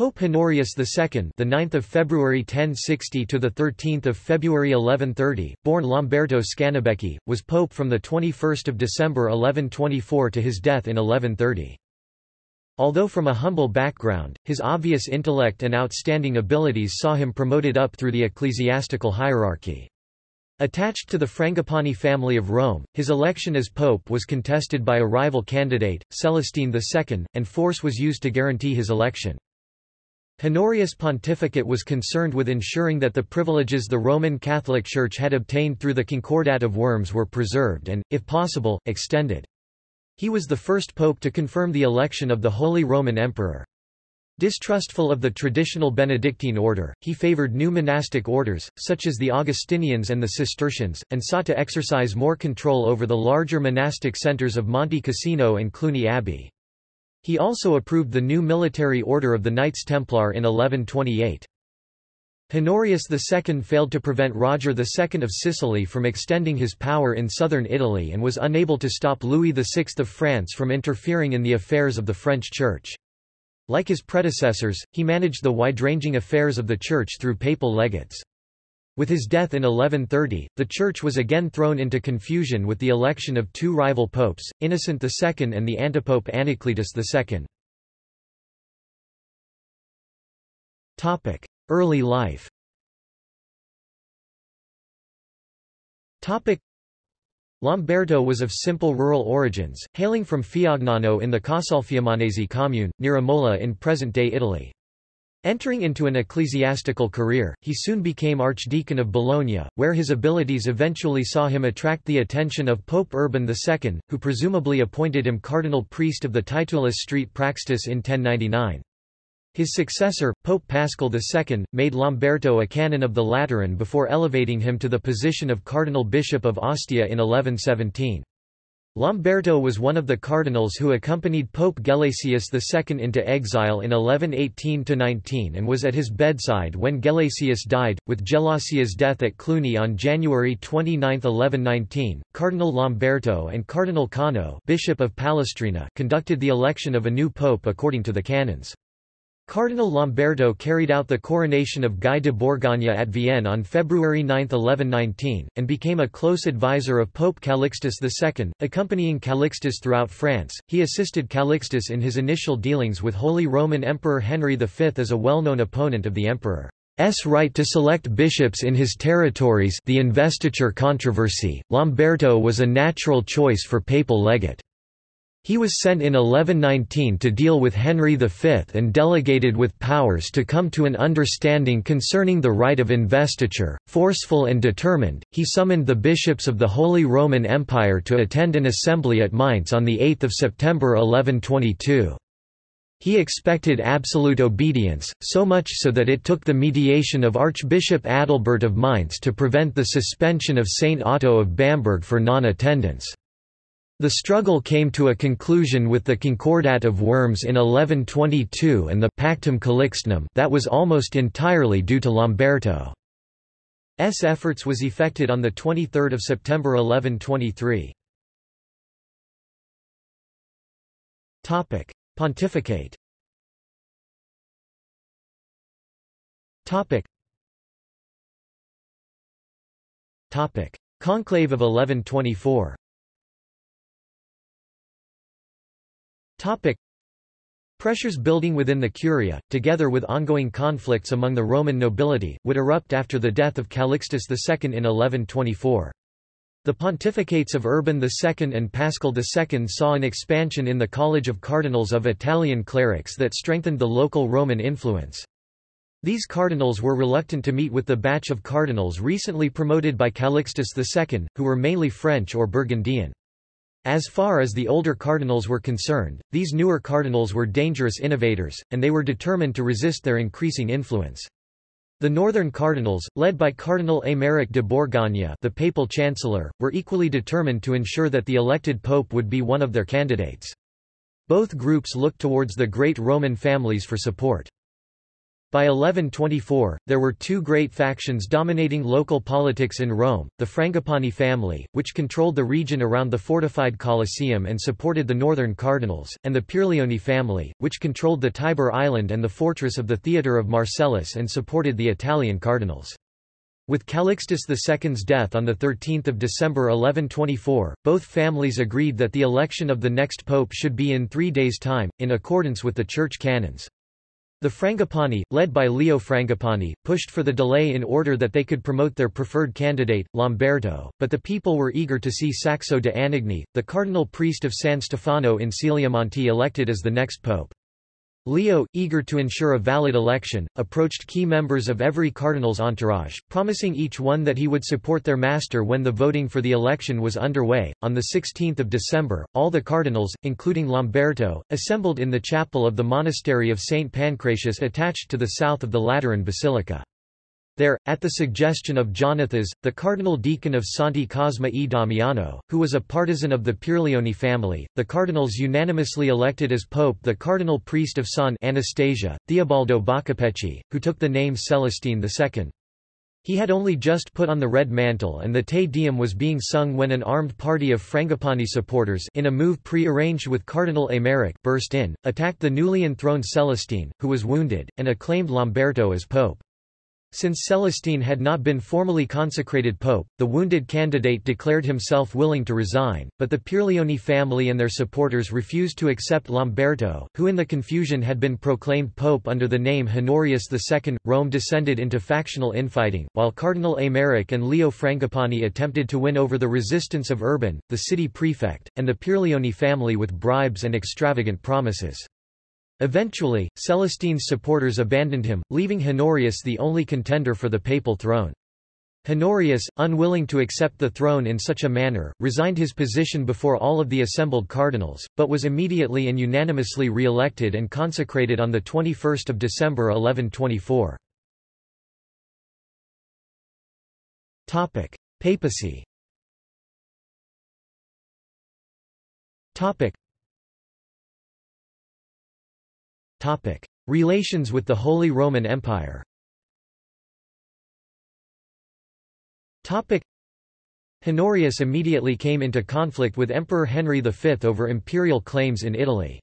Pope Honorius II, the 9th of February 1060 to the 13th of February 1130, born Lamberto Scanubecchi, was pope from the 21st of December 1124 to his death in 1130. Although from a humble background, his obvious intellect and outstanding abilities saw him promoted up through the ecclesiastical hierarchy. Attached to the Frangipani family of Rome, his election as pope was contested by a rival candidate, Celestine II, and force was used to guarantee his election. Honorius' pontificate was concerned with ensuring that the privileges the Roman Catholic Church had obtained through the Concordat of Worms were preserved and, if possible, extended. He was the first pope to confirm the election of the Holy Roman Emperor. Distrustful of the traditional Benedictine order, he favored new monastic orders, such as the Augustinians and the Cistercians, and sought to exercise more control over the larger monastic centers of Monte Cassino and Cluny Abbey. He also approved the new military order of the Knights Templar in 1128. Honorius II failed to prevent Roger II of Sicily from extending his power in southern Italy and was unable to stop Louis VI of France from interfering in the affairs of the French Church. Like his predecessors, he managed the wide-ranging affairs of the Church through papal legates. With his death in 1130, the Church was again thrown into confusion with the election of two rival popes, Innocent II and the antipope Anacletus II. Early life Lamberto was of simple rural origins, hailing from Fiagnano in the Casalfiumanese commune, near Imola in present-day Italy. Entering into an ecclesiastical career, he soon became Archdeacon of Bologna, where his abilities eventually saw him attract the attention of Pope Urban II, who presumably appointed him cardinal priest of the Titulus Street Praxedis in 1099. His successor, Pope Paschal II, made Lamberto a canon of the Lateran before elevating him to the position of cardinal bishop of Ostia in 1117. Lamberto was one of the cardinals who accompanied Pope Gelasius II into exile in 1118–19 and was at his bedside when Gelasius died. With Gelasius' death at Cluny on January 29, 1119, Cardinal Lamberto and Cardinal Cono Bishop of Palestrina conducted the election of a new pope according to the canons. Cardinal Lamberto carried out the coronation of Guy de Bourgogne at Vienne on February 9, 1119, and became a close advisor of Pope Calixtus II, accompanying Calixtus throughout France. He assisted Calixtus in his initial dealings with Holy Roman Emperor Henry V as a well-known opponent of the emperor's right to select bishops in his territories the investiture controversy. Lamberto was a natural choice for papal legate. He was sent in 1119 to deal with Henry V and delegated with powers to come to an understanding concerning the right of investiture. Forceful and determined, he summoned the bishops of the Holy Roman Empire to attend an assembly at Mainz on 8 September 1122. He expected absolute obedience, so much so that it took the mediation of Archbishop Adalbert of Mainz to prevent the suspension of Saint Otto of Bamberg for non-attendance. The struggle came to a conclusion with the Concordat of Worms in 1122 and the Pactum Calixtinum that was almost entirely due to Lamberto's efforts was effected on 23 September 1123. Pontificate. Conclave of 1124 Topic. Pressures building within the Curia, together with ongoing conflicts among the Roman nobility, would erupt after the death of Calixtus II in 1124. The pontificates of Urban II and Paschal II saw an expansion in the College of Cardinals of Italian clerics that strengthened the local Roman influence. These cardinals were reluctant to meet with the batch of cardinals recently promoted by Calixtus II, who were mainly French or Burgundian. As far as the older cardinals were concerned, these newer cardinals were dangerous innovators, and they were determined to resist their increasing influence. The northern cardinals, led by Cardinal Aymeric de Bourgogne the papal chancellor, were equally determined to ensure that the elected pope would be one of their candidates. Both groups looked towards the great Roman families for support. By 1124, there were two great factions dominating local politics in Rome, the Frangipani family, which controlled the region around the fortified Colosseum and supported the northern cardinals, and the Pierleoni family, which controlled the Tiber island and the fortress of the Theatre of Marcellus and supported the Italian cardinals. With Calixtus II's death on 13 December 1124, both families agreed that the election of the next pope should be in three days' time, in accordance with the church canons. The Frangipani, led by Leo Frangipani, pushed for the delay in order that they could promote their preferred candidate, Lamberto, but the people were eager to see Saxo de Anagni, the cardinal priest of San Stefano in Celiomonte elected as the next pope. Leo, eager to ensure a valid election, approached key members of every cardinal's entourage, promising each one that he would support their master when the voting for the election was underway. On 16 December, all the cardinals, including Lamberto, assembled in the chapel of the monastery of St. Pancratius attached to the south of the Lateran Basilica. There, at the suggestion of Jonathas, the cardinal deacon of Santi Cosma e Damiano, who was a partisan of the Pierleoni family, the cardinals unanimously elected as pope the cardinal priest of San Anastasia, Theobaldo Boccapecci, who took the name Celestine II. He had only just put on the red mantle and the Te Deum was being sung when an armed party of Frangipani supporters in a move pre-arranged with Cardinal Aymeric burst in, attacked the newly enthroned Celestine, who was wounded, and acclaimed Lamberto as pope. Since Celestine had not been formally consecrated pope, the wounded candidate declared himself willing to resign, but the Pierleoni family and their supporters refused to accept Lamberto, who in the confusion had been proclaimed pope under the name Honorius II. Rome descended into factional infighting, while Cardinal Aymeric and Leo Frangipani attempted to win over the resistance of Urban, the city prefect, and the Pierleoni family with bribes and extravagant promises. Eventually, Celestine's supporters abandoned him, leaving Honorius the only contender for the papal throne. Honorius, unwilling to accept the throne in such a manner, resigned his position before all of the assembled cardinals, but was immediately and unanimously re-elected and consecrated on 21 December 1124. Papacy Topic. Relations with the Holy Roman Empire Topic. Honorius immediately came into conflict with Emperor Henry V over imperial claims in Italy.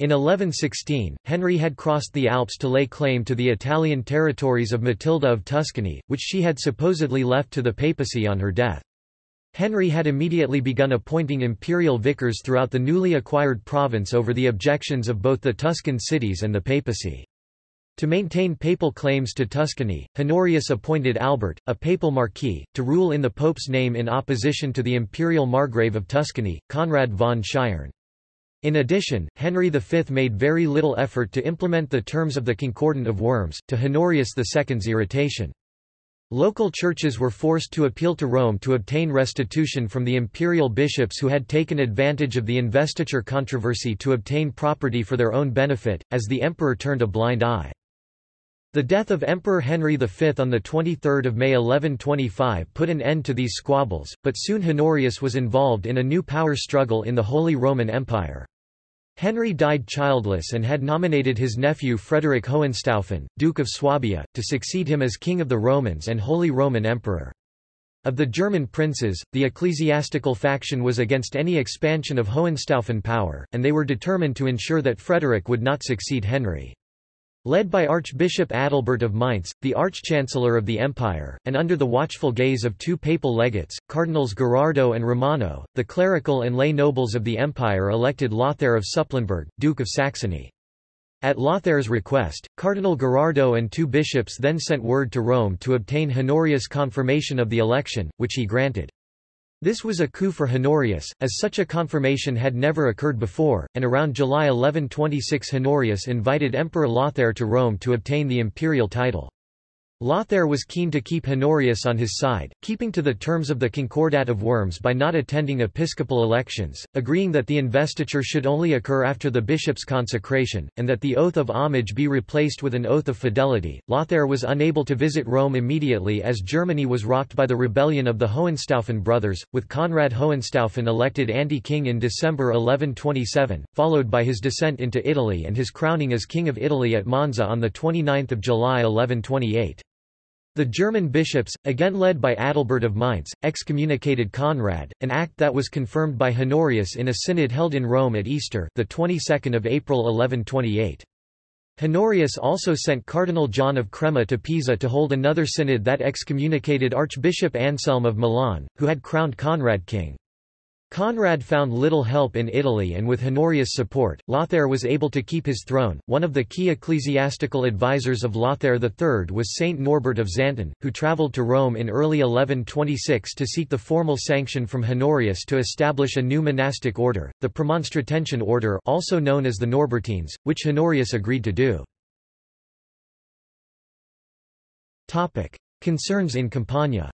In 1116, Henry had crossed the Alps to lay claim to the Italian territories of Matilda of Tuscany, which she had supposedly left to the papacy on her death. Henry had immediately begun appointing imperial vicars throughout the newly acquired province over the objections of both the Tuscan cities and the papacy. To maintain papal claims to Tuscany, Honorius appointed Albert, a papal marquis, to rule in the pope's name in opposition to the imperial margrave of Tuscany, Conrad von Scheiern. In addition, Henry V made very little effort to implement the terms of the Concordat of Worms, to Honorius II's irritation. Local churches were forced to appeal to Rome to obtain restitution from the imperial bishops who had taken advantage of the investiture controversy to obtain property for their own benefit, as the emperor turned a blind eye. The death of Emperor Henry V on 23 May 1125 put an end to these squabbles, but soon Honorius was involved in a new power struggle in the Holy Roman Empire. Henry died childless and had nominated his nephew Frederick Hohenstaufen, Duke of Swabia, to succeed him as King of the Romans and Holy Roman Emperor. Of the German princes, the ecclesiastical faction was against any expansion of Hohenstaufen power, and they were determined to ensure that Frederick would not succeed Henry. Led by Archbishop Adalbert of Mainz, the Arch-Chancellor of the Empire, and under the watchful gaze of two papal legates, Cardinals Gherardo and Romano, the clerical and lay nobles of the empire elected Lothair of Supplinburg, Duke of Saxony. At Lothair's request, Cardinal Gherardo and two bishops then sent word to Rome to obtain Honorius' confirmation of the election, which he granted. This was a coup for Honorius, as such a confirmation had never occurred before, and around July 1126 Honorius invited Emperor Lothair to Rome to obtain the imperial title. Lothair was keen to keep Honorius on his side, keeping to the terms of the Concordat of Worms by not attending episcopal elections, agreeing that the investiture should only occur after the bishop's consecration, and that the oath of homage be replaced with an oath of fidelity. Lothair was unable to visit Rome immediately as Germany was rocked by the rebellion of the Hohenstaufen brothers, with Conrad Hohenstaufen elected anti-king in December 1127, followed by his descent into Italy and his crowning as King of Italy at Monza on 29 July 1128. The German bishops, again led by Adalbert of Mainz, excommunicated Conrad, an act that was confirmed by Honorius in a synod held in Rome at Easter, the 22nd of April 1128. Honorius also sent Cardinal John of Crema to Pisa to hold another synod that excommunicated Archbishop Anselm of Milan, who had crowned Conrad king. Conrad found little help in Italy and with Honorius' support, Lothair was able to keep his throne. One of the key ecclesiastical advisers of Lothair III was Saint Norbert of Xanten, who travelled to Rome in early 1126 to seek the formal sanction from Honorius to establish a new monastic order, the Premonstratensian order also known as the Norbertines, which Honorius agreed to do. Concerns in Campania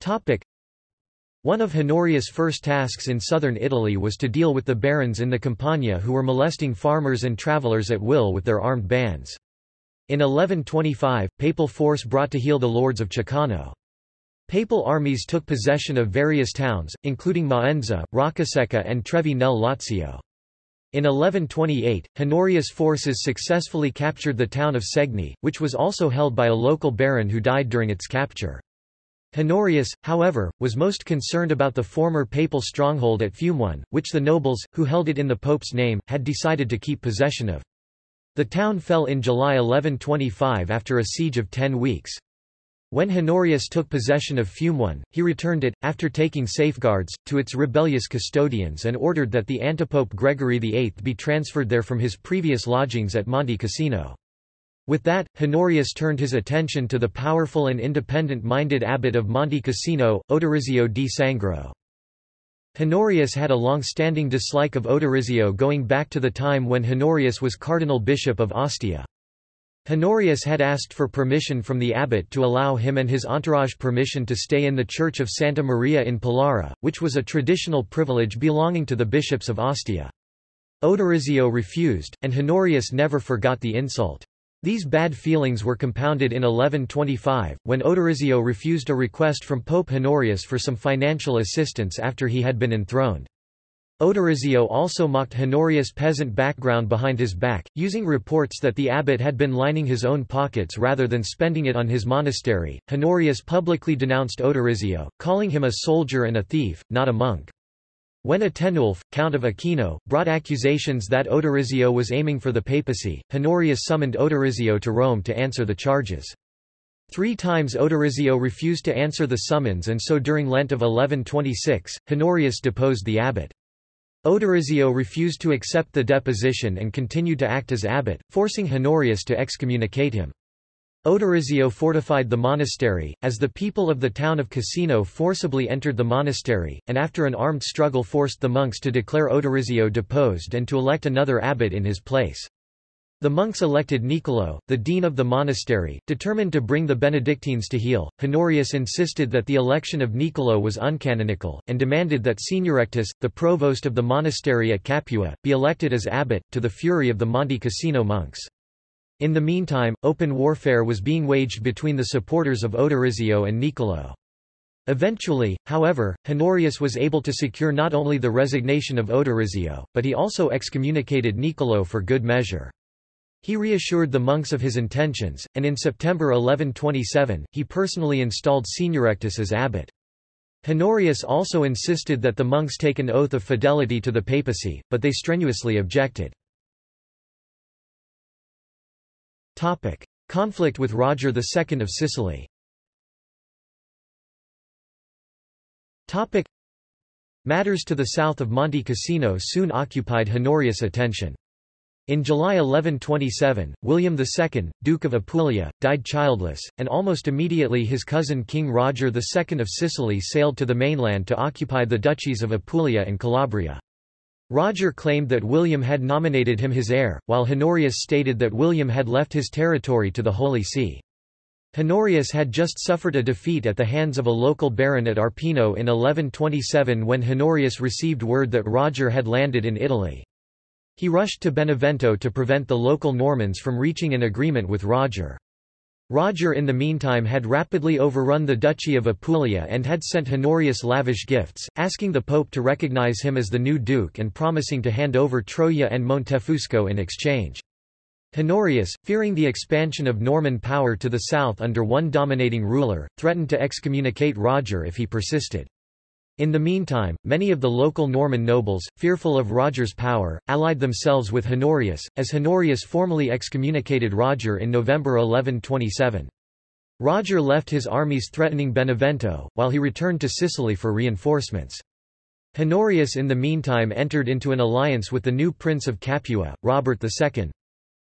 Topic. One of Honorius' first tasks in southern Italy was to deal with the barons in the Campania who were molesting farmers and travelers at will with their armed bands. In 1125, papal force brought to heel the lords of Ceccano. Papal armies took possession of various towns, including Maenza, Roccasecca and Trevi nel Lazio. In 1128, Honorius' forces successfully captured the town of Segni, which was also held by a local baron who died during its capture. Honorius, however, was most concerned about the former papal stronghold at Fumone, which the nobles, who held it in the pope's name, had decided to keep possession of. The town fell in July 1125 after a siege of ten weeks. When Honorius took possession of Fumone, he returned it, after taking safeguards, to its rebellious custodians and ordered that the antipope Gregory VIII be transferred there from his previous lodgings at Monte Cassino. With that, Honorius turned his attention to the powerful and independent-minded abbot of Monte Cassino, Odorizio di Sangro. Honorius had a long-standing dislike of Odorizio going back to the time when Honorius was cardinal bishop of Ostia. Honorius had asked for permission from the abbot to allow him and his entourage permission to stay in the church of Santa Maria in Pallara, which was a traditional privilege belonging to the bishops of Ostia. Odorizio refused, and Honorius never forgot the insult. These bad feelings were compounded in 1125, when Odorizio refused a request from Pope Honorius for some financial assistance after he had been enthroned. Odorizio also mocked Honorius' peasant background behind his back, using reports that the abbot had been lining his own pockets rather than spending it on his monastery. Honorius publicly denounced Odorizio, calling him a soldier and a thief, not a monk. When Atenulf, Count of Aquino, brought accusations that Odorizio was aiming for the papacy, Honorius summoned Odorizio to Rome to answer the charges. Three times Odorizio refused to answer the summons and so during Lent of 1126, Honorius deposed the abbot. Odorizio refused to accept the deposition and continued to act as abbot, forcing Honorius to excommunicate him. Odorizio fortified the monastery, as the people of the town of Cassino forcibly entered the monastery, and after an armed struggle forced the monks to declare Odorizio deposed and to elect another abbot in his place. The monks elected Niccolò, the dean of the monastery, determined to bring the Benedictines to heel. Honorius insisted that the election of Niccolò was uncanonical, and demanded that Seniorectus, the provost of the monastery at Capua, be elected as abbot, to the fury of the Monte Cassino monks. In the meantime, open warfare was being waged between the supporters of Odorizio and Niccolò. Eventually, however, Honorius was able to secure not only the resignation of Odorizio, but he also excommunicated Niccolò for good measure. He reassured the monks of his intentions, and in September 1127, he personally installed Seniorectus as abbot. Honorius also insisted that the monks take an oath of fidelity to the papacy, but they strenuously objected. Topic. Conflict with Roger II of Sicily Topic. Matters to the south of Monte Cassino soon occupied Honorius' attention. In July 1127, William II, Duke of Apulia, died childless, and almost immediately his cousin King Roger II of Sicily sailed to the mainland to occupy the duchies of Apulia and Calabria. Roger claimed that William had nominated him his heir, while Honorius stated that William had left his territory to the Holy See. Honorius had just suffered a defeat at the hands of a local baron at Arpino in 1127 when Honorius received word that Roger had landed in Italy. He rushed to Benevento to prevent the local Normans from reaching an agreement with Roger. Roger in the meantime had rapidly overrun the Duchy of Apulia and had sent Honorius lavish gifts, asking the Pope to recognize him as the new duke and promising to hand over Troia and Montefusco in exchange. Honorius, fearing the expansion of Norman power to the south under one dominating ruler, threatened to excommunicate Roger if he persisted. In the meantime, many of the local Norman nobles, fearful of Roger's power, allied themselves with Honorius, as Honorius formally excommunicated Roger in November 1127. Roger left his armies threatening Benevento, while he returned to Sicily for reinforcements. Honorius in the meantime entered into an alliance with the new Prince of Capua, Robert II,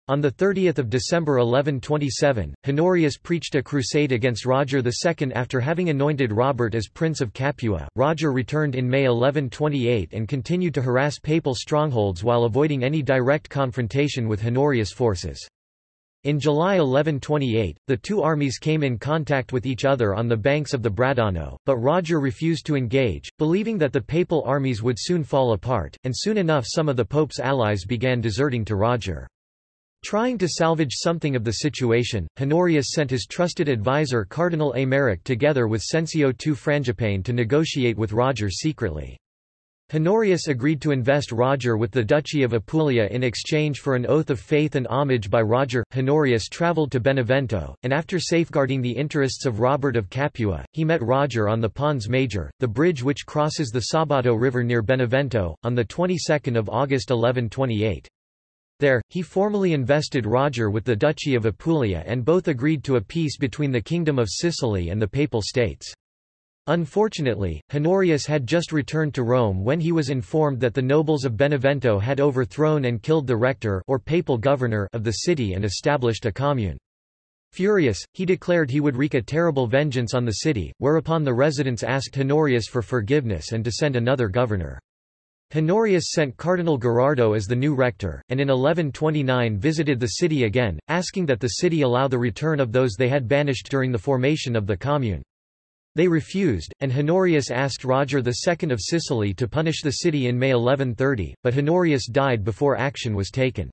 on 30 December 1127, Honorius preached a crusade against Roger II after having anointed Robert as Prince of Capua. Roger returned in May 1128 and continued to harass papal strongholds while avoiding any direct confrontation with Honorius' forces. In July 1128, the two armies came in contact with each other on the banks of the Bradano, but Roger refused to engage, believing that the papal armies would soon fall apart, and soon enough some of the pope's allies began deserting to Roger. Trying to salvage something of the situation, Honorius sent his trusted advisor Cardinal Aymeric together with Cencio II Frangipane to negotiate with Roger secretly. Honorius agreed to invest Roger with the Duchy of Apulia in exchange for an oath of faith and homage by Roger. Honorius travelled to Benevento, and after safeguarding the interests of Robert of Capua, he met Roger on the Pons Major, the bridge which crosses the Sabato River near Benevento, on the 22nd of August 1128. There, he formally invested Roger with the Duchy of Apulia and both agreed to a peace between the Kingdom of Sicily and the Papal States. Unfortunately, Honorius had just returned to Rome when he was informed that the nobles of Benevento had overthrown and killed the rector or papal governor of the city and established a commune. Furious, he declared he would wreak a terrible vengeance on the city, whereupon the residents asked Honorius for forgiveness and to send another governor. Honorius sent Cardinal Gherardo as the new rector, and in 1129 visited the city again, asking that the city allow the return of those they had banished during the formation of the commune. They refused, and Honorius asked Roger II of Sicily to punish the city in May 1130, but Honorius died before action was taken.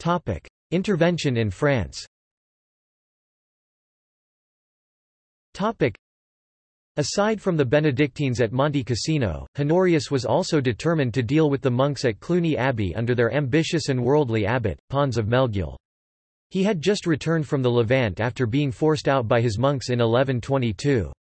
Topic. Intervention in France Aside from the Benedictines at Monte Cassino, Honorius was also determined to deal with the monks at Cluny Abbey under their ambitious and worldly abbot, Pons of Melgueil. He had just returned from the Levant after being forced out by his monks in 1122.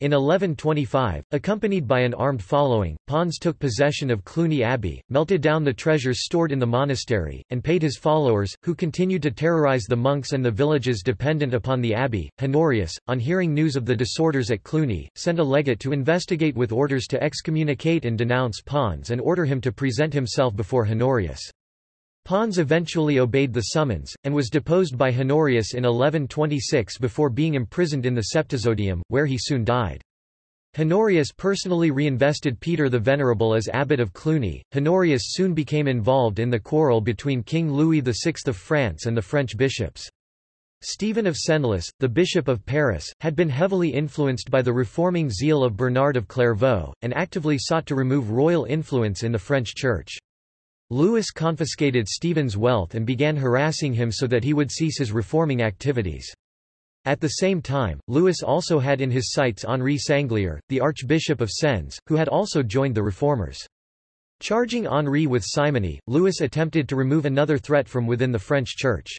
In 1125, accompanied by an armed following, Pons took possession of Cluny Abbey, melted down the treasures stored in the monastery, and paid his followers, who continued to terrorize the monks and the villages dependent upon the abbey. Honorius, on hearing news of the disorders at Cluny, sent a legate to investigate with orders to excommunicate and denounce Pons and order him to present himself before Honorius. Pons eventually obeyed the summons, and was deposed by Honorius in 1126 before being imprisoned in the Septizodium, where he soon died. Honorius personally reinvested Peter the Venerable as abbot of Cluny. Honorius soon became involved in the quarrel between King Louis VI of France and the French bishops. Stephen of Senlis, the Bishop of Paris, had been heavily influenced by the reforming zeal of Bernard of Clairvaux, and actively sought to remove royal influence in the French Church. Louis confiscated Stephen's wealth and began harassing him so that he would cease his reforming activities. At the same time, Louis also had in his sights Henri Sanglier, the Archbishop of Sens, who had also joined the reformers. Charging Henri with simony, Louis attempted to remove another threat from within the French Church.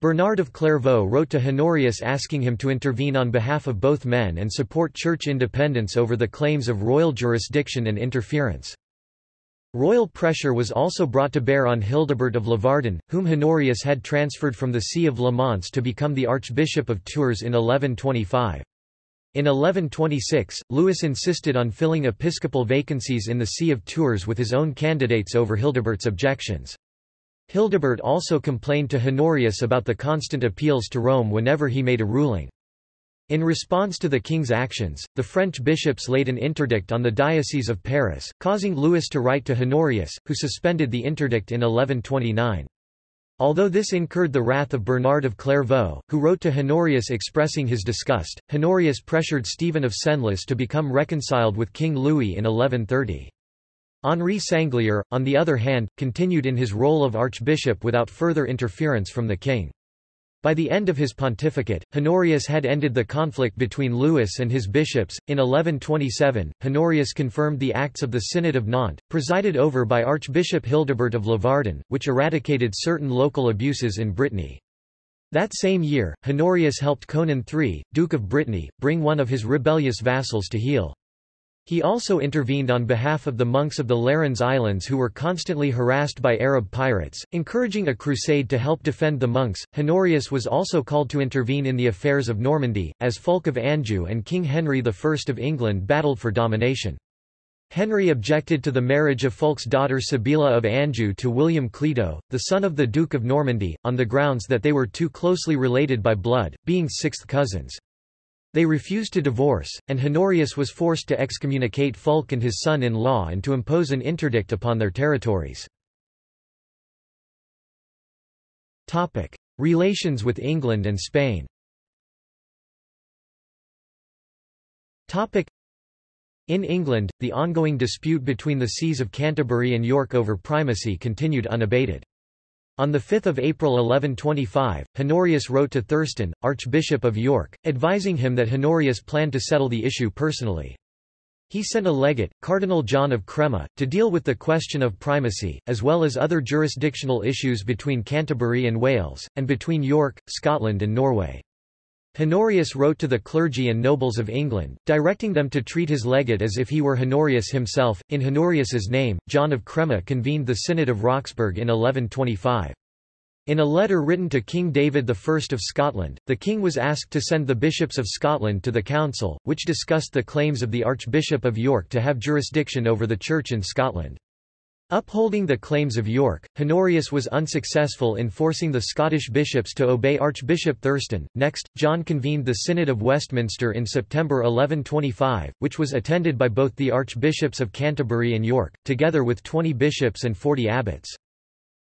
Bernard of Clairvaux wrote to Honorius asking him to intervene on behalf of both men and support church independence over the claims of royal jurisdiction and interference. Royal pressure was also brought to bear on Hildebert of Lavardin, whom Honorius had transferred from the See of Le Mans to become the Archbishop of Tours in 1125. In 1126, Louis insisted on filling episcopal vacancies in the See of Tours with his own candidates over Hildebert's objections. Hildebert also complained to Honorius about the constant appeals to Rome whenever he made a ruling. In response to the king's actions, the French bishops laid an interdict on the Diocese of Paris, causing Louis to write to Honorius, who suspended the interdict in 1129. Although this incurred the wrath of Bernard of Clairvaux, who wrote to Honorius expressing his disgust, Honorius pressured Stephen of Senlis to become reconciled with King Louis in 1130. Henri Sanglier, on the other hand, continued in his role of archbishop without further interference from the king. By the end of his pontificate, Honorius had ended the conflict between Louis and his bishops. In 1127, Honorius confirmed the Acts of the Synod of Nantes, presided over by Archbishop Hildebert of Lavardin, which eradicated certain local abuses in Brittany. That same year, Honorius helped Conan III, Duke of Brittany, bring one of his rebellious vassals to heel. He also intervened on behalf of the monks of the Lérins Islands who were constantly harassed by Arab pirates, encouraging a crusade to help defend the monks. Honorius was also called to intervene in the affairs of Normandy, as Fulk of Anjou and King Henry I of England battled for domination. Henry objected to the marriage of Fulk's daughter Sibylla of Anjou to William Clito, the son of the Duke of Normandy, on the grounds that they were too closely related by blood, being sixth cousins. They refused to divorce, and Honorius was forced to excommunicate Fulk and his son-in-law and to impose an interdict upon their territories. Relations with England and Spain in England, the ongoing dispute between the sees of Canterbury and York over primacy continued unabated. On 5 April 1125, Honorius wrote to Thurstan, Archbishop of York, advising him that Honorius planned to settle the issue personally. He sent a legate, Cardinal John of Crema, to deal with the question of primacy, as well as other jurisdictional issues between Canterbury and Wales, and between York, Scotland and Norway. Honorius wrote to the clergy and nobles of England, directing them to treat his legate as if he were Honorius himself. In Honorius's name, John of Crema convened the Synod of Roxburgh in 1125. In a letter written to King David I of Scotland, the king was asked to send the bishops of Scotland to the council, which discussed the claims of the Archbishop of York to have jurisdiction over the Church in Scotland. Upholding the claims of York, Honorius was unsuccessful in forcing the Scottish bishops to obey Archbishop Thurstan. Next, John convened the Synod of Westminster in September 1125, which was attended by both the Archbishops of Canterbury and York, together with 20 bishops and 40 abbots.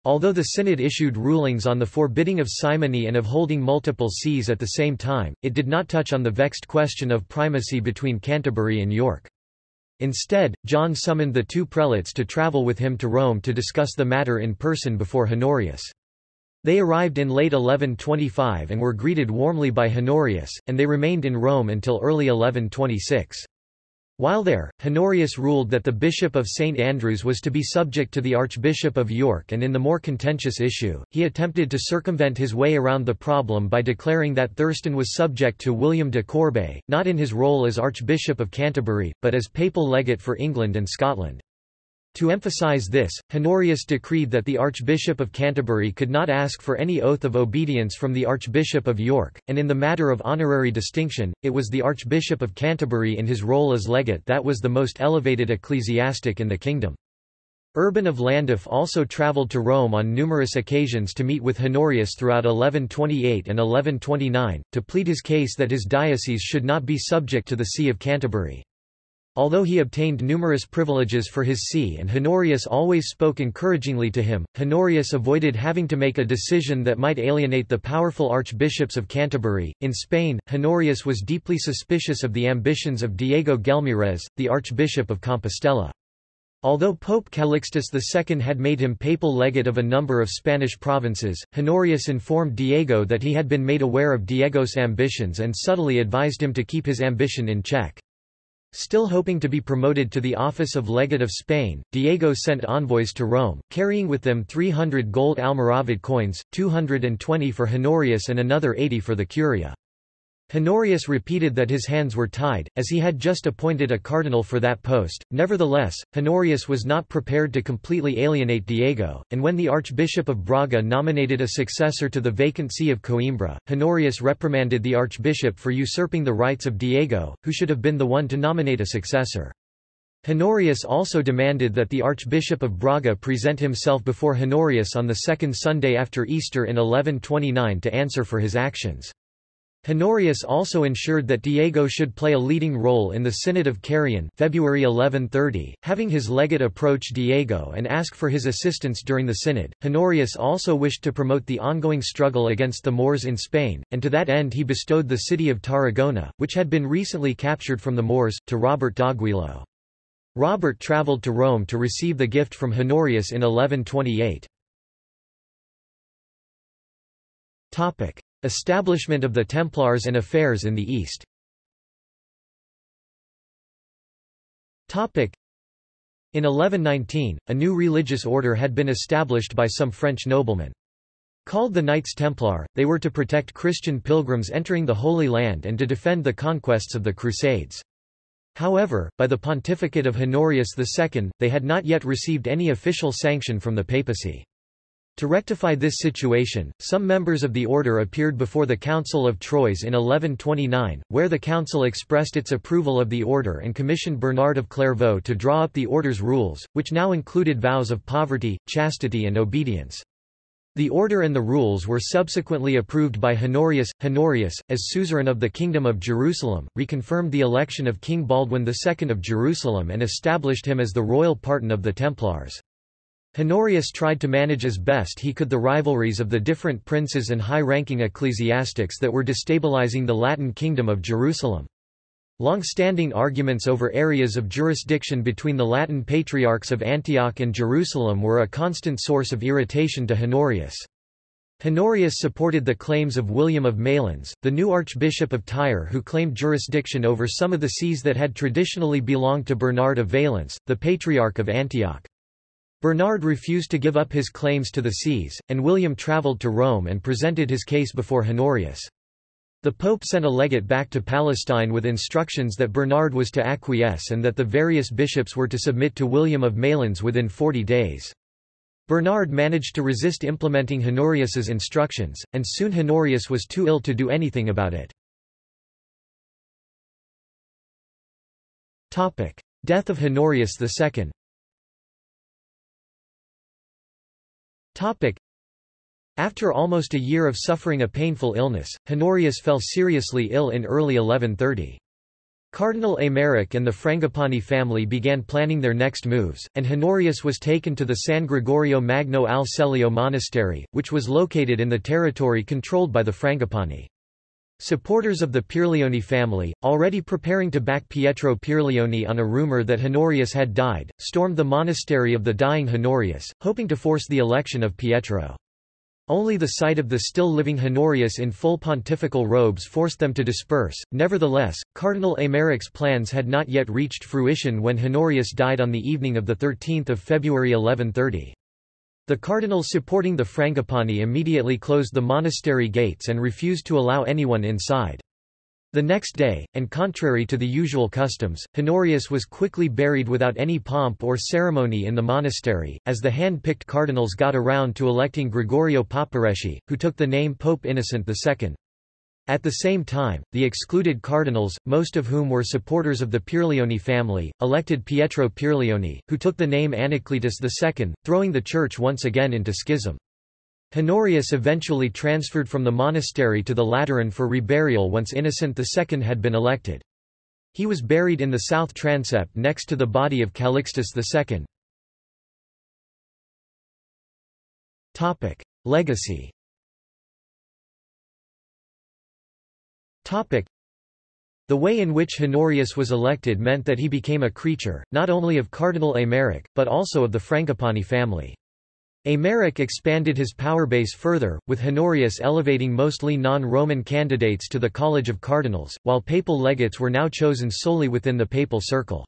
Although the synod issued rulings on the forbidding of simony and of holding multiple sees at the same time, it did not touch on the vexed question of primacy between Canterbury and York. Instead, John summoned the two prelates to travel with him to Rome to discuss the matter in person before Honorius. They arrived in late 1125 and were greeted warmly by Honorius, and they remained in Rome until early 1126. While there, Honorius ruled that the Bishop of St. Andrews was to be subject to the Archbishop of York and in the more contentious issue, he attempted to circumvent his way around the problem by declaring that Thurstan was subject to William de Corbeil, not in his role as Archbishop of Canterbury, but as papal legate for England and Scotland. To emphasize this, Honorius decreed that the Archbishop of Canterbury could not ask for any oath of obedience from the Archbishop of York, and in the matter of honorary distinction, it was the Archbishop of Canterbury in his role as legate that was the most elevated ecclesiastic in the kingdom. Urban of Llandaff also travelled to Rome on numerous occasions to meet with Honorius throughout 1128 and 1129, to plead his case that his diocese should not be subject to the See of Canterbury. Although he obtained numerous privileges for his see and Honorius always spoke encouragingly to him, Honorius avoided having to make a decision that might alienate the powerful archbishops of Canterbury. In Spain, Honorius was deeply suspicious of the ambitions of Diego Gelmírez, the Archbishop of Compostela. Although Pope Calixtus II had made him papal legate of a number of Spanish provinces, Honorius informed Diego that he had been made aware of Diego's ambitions and subtly advised him to keep his ambition in check. Still hoping to be promoted to the office of Legate of Spain, Diego sent envoys to Rome, carrying with them 300 gold Almoravid coins, 220 for Honorius and another 80 for the Curia. Honorius repeated that his hands were tied, as he had just appointed a cardinal for that post. Nevertheless, Honorius was not prepared to completely alienate Diego, and when the Archbishop of Braga nominated a successor to the vacant see of Coimbra, Honorius reprimanded the archbishop for usurping the rights of Diego, who should have been the one to nominate a successor. Honorius also demanded that the Archbishop of Braga present himself before Honorius on the second Sunday after Easter in 1129 to answer for his actions. Honorius also ensured that Diego should play a leading role in the Synod of Carrion February 1130, having his legate approach Diego and ask for his assistance during the synod. Honorius also wished to promote the ongoing struggle against the Moors in Spain, and to that end he bestowed the city of Tarragona, which had been recently captured from the Moors, to Robert d'Aguilo. Robert travelled to Rome to receive the gift from Honorius in 1128. Establishment of the Templars and affairs in the East In 1119, a new religious order had been established by some French noblemen. Called the Knights Templar, they were to protect Christian pilgrims entering the Holy Land and to defend the conquests of the Crusades. However, by the pontificate of Honorius II, they had not yet received any official sanction from the papacy. To rectify this situation, some members of the order appeared before the Council of Troyes in 1129, where the council expressed its approval of the order and commissioned Bernard of Clairvaux to draw up the order's rules, which now included vows of poverty, chastity and obedience. The order and the rules were subsequently approved by Honorius. Honorius, as suzerain of the Kingdom of Jerusalem, reconfirmed the election of King Baldwin II of Jerusalem and established him as the royal pardon of the Templars. Honorius tried to manage as best he could the rivalries of the different princes and high-ranking ecclesiastics that were destabilizing the Latin kingdom of Jerusalem. Long-standing arguments over areas of jurisdiction between the Latin patriarchs of Antioch and Jerusalem were a constant source of irritation to Honorius. Honorius supported the claims of William of Malines, the new archbishop of Tyre who claimed jurisdiction over some of the sees that had traditionally belonged to Bernard of Valence, the Patriarch of Antioch. Bernard refused to give up his claims to the sees, and William travelled to Rome and presented his case before Honorius. The Pope sent a legate back to Palestine with instructions that Bernard was to acquiesce and that the various bishops were to submit to William of Malines within 40 days. Bernard managed to resist implementing Honorius's instructions, and soon Honorius was too ill to do anything about it. Death of Honorius II After almost a year of suffering a painful illness, Honorius fell seriously ill in early 1130. Cardinal Aymeric and the Frangipani family began planning their next moves, and Honorius was taken to the San Gregorio Magno al Celio monastery, which was located in the territory controlled by the Frangipani. Supporters of the Pierleoni family, already preparing to back Pietro Pierleoni on a rumor that Honorius had died, stormed the monastery of the dying Honorius, hoping to force the election of Pietro. Only the sight of the still living Honorius in full pontifical robes forced them to disperse. Nevertheless, Cardinal Aymeric's plans had not yet reached fruition when Honorius died on the evening of 13 February 1130. The cardinals supporting the Frangipani immediately closed the monastery gates and refused to allow anyone inside. The next day, and contrary to the usual customs, Honorius was quickly buried without any pomp or ceremony in the monastery, as the hand-picked cardinals got around to electing Gregorio Papareschi, who took the name Pope Innocent II. At the same time, the excluded cardinals, most of whom were supporters of the Pierleoni family, elected Pietro Pierleoni, who took the name Anacletus II, throwing the church once again into schism. Honorius eventually transferred from the monastery to the Lateran for reburial once Innocent II had been elected. He was buried in the south transept next to the body of Calixtus II. Legacy The way in which Honorius was elected meant that he became a creature, not only of Cardinal Aymeric, but also of the Frangipani family. Aymeric expanded his power base further, with Honorius elevating mostly non-Roman candidates to the College of Cardinals, while papal legates were now chosen solely within the papal circle.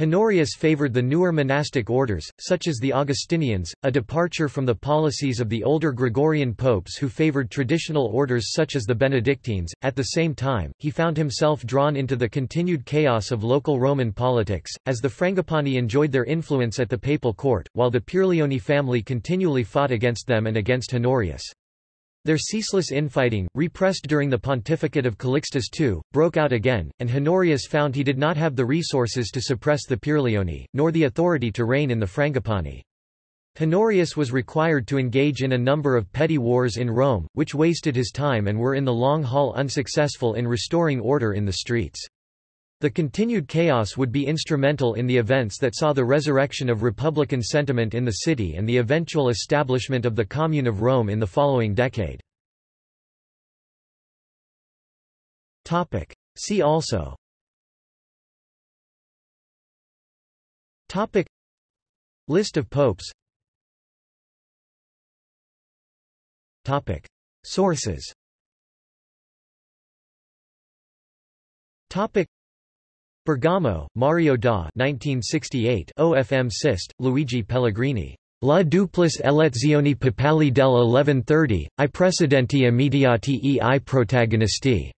Honorius favored the newer monastic orders, such as the Augustinians, a departure from the policies of the older Gregorian popes who favored traditional orders such as the Benedictines. At the same time, he found himself drawn into the continued chaos of local Roman politics, as the Frangipani enjoyed their influence at the papal court, while the Pierleoni family continually fought against them and against Honorius. Their ceaseless infighting, repressed during the pontificate of Calixtus II, broke out again, and Honorius found he did not have the resources to suppress the Pierleoni, nor the authority to reign in the Frangipani. Honorius was required to engage in a number of petty wars in Rome, which wasted his time and were in the long haul unsuccessful in restoring order in the streets. The continued chaos would be instrumental in the events that saw the resurrection of republican sentiment in the city and the eventual establishment of the Commune of Rome in the following decade. See also. Topic. List of popes. Topic. Sources. Topic Bergamo, Mario da 1968 OFM Sist, Luigi Pellegrini. La duplice elezioni papali del 1130, i precedenti immediati e i protagonisti.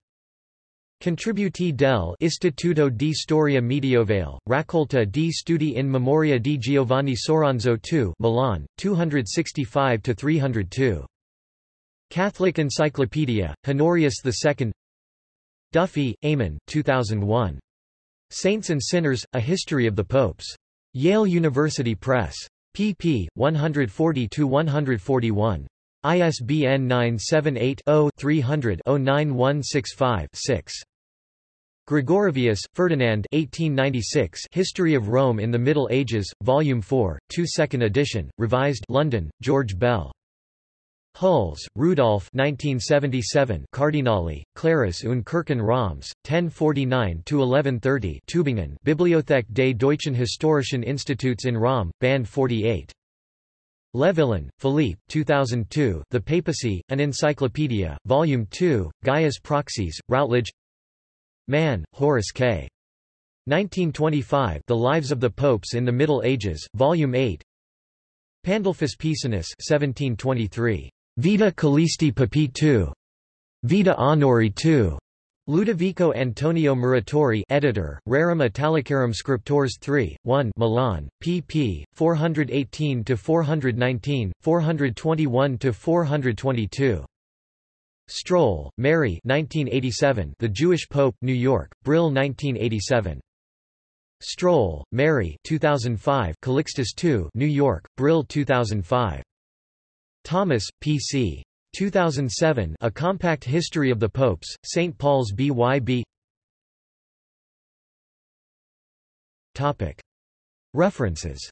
Contributi del Istituto di Storia Medievale, raccolta di studi in memoria di Giovanni Soranzo II Milan, 265–302. Catholic Encyclopedia, Honorius II Duffy, Eamon 2001. Saints and Sinners, A History of the Popes. Yale University Press. pp. 140–141. ISBN 978-0-300-09165-6. Gregorovius, Ferdinand 1896 History of Rome in the Middle Ages, Volume 4, 2 2nd edition, revised London, George Bell. Hüls, Rudolf 1977 Kardinäle, Klerus und Kirchen Roms, 1049–1130 Tübingen Bibliothek des Deutschen Historischen Instituts in Rom, Band 48. Levillain, Philippe 2002 The Papacy, An Encyclopedia, Volume 2, Gaius Proxies, Routledge Mann, Horace K. 1925 The Lives of the Popes in the Middle Ages, Volume 8 Pandulphus Pisanus 1723. Vita Callisti Papi II. Vita Honori II. Ludovico Antonio Muratori editor, Rerum Italicarum Scriptores 3, 1 Milan, pp. 418–419, 421–422. Stroll, Mary 1987 The Jewish Pope, New York, Brill 1987. Stroll, Mary 2005 Calixtus II New York, Brill 2005. Thomas, P.C. 2007 A Compact History of the Popes, St. Paul's B.Y.B. References